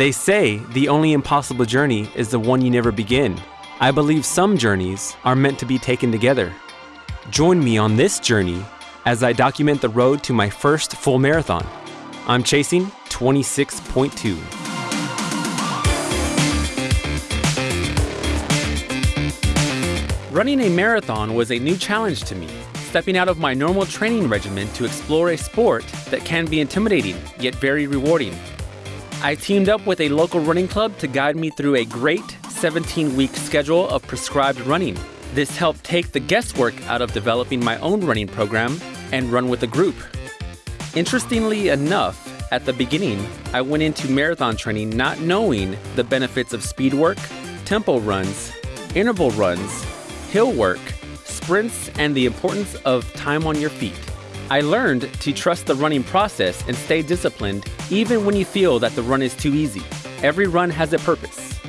They say the only impossible journey is the one you never begin. I believe some journeys are meant to be taken together. Join me on this journey as I document the road to my first full marathon. I'm chasing 26.2. Running a marathon was a new challenge to me, stepping out of my normal training regimen to explore a sport that can be intimidating yet very rewarding. I teamed up with a local running club to guide me through a great 17 week schedule of prescribed running. This helped take the guesswork out of developing my own running program and run with a group. Interestingly enough, at the beginning, I went into marathon training not knowing the benefits of speed work, tempo runs, interval runs, hill work, sprints, and the importance of time on your feet. I learned to trust the running process and stay disciplined even when you feel that the run is too easy. Every run has a purpose.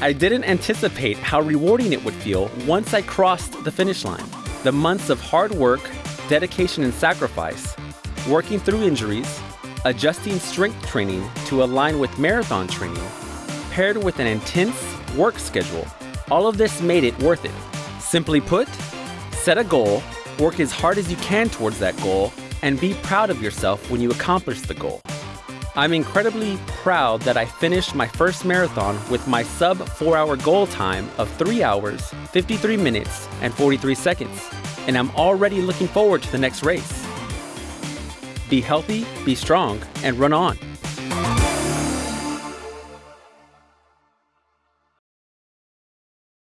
I didn't anticipate how rewarding it would feel once I crossed the finish line. The months of hard work, dedication, and sacrifice, working through injuries, adjusting strength training to align with marathon training, paired with an intense work schedule, all of this made it worth it. Simply put, set a goal Work as hard as you can towards that goal and be proud of yourself when you accomplish the goal. I'm incredibly proud that I finished my first marathon with my sub 4 hour goal time of 3 hours, 53 minutes, and 43 seconds, and I'm already looking forward to the next race. Be healthy, be strong, and run on.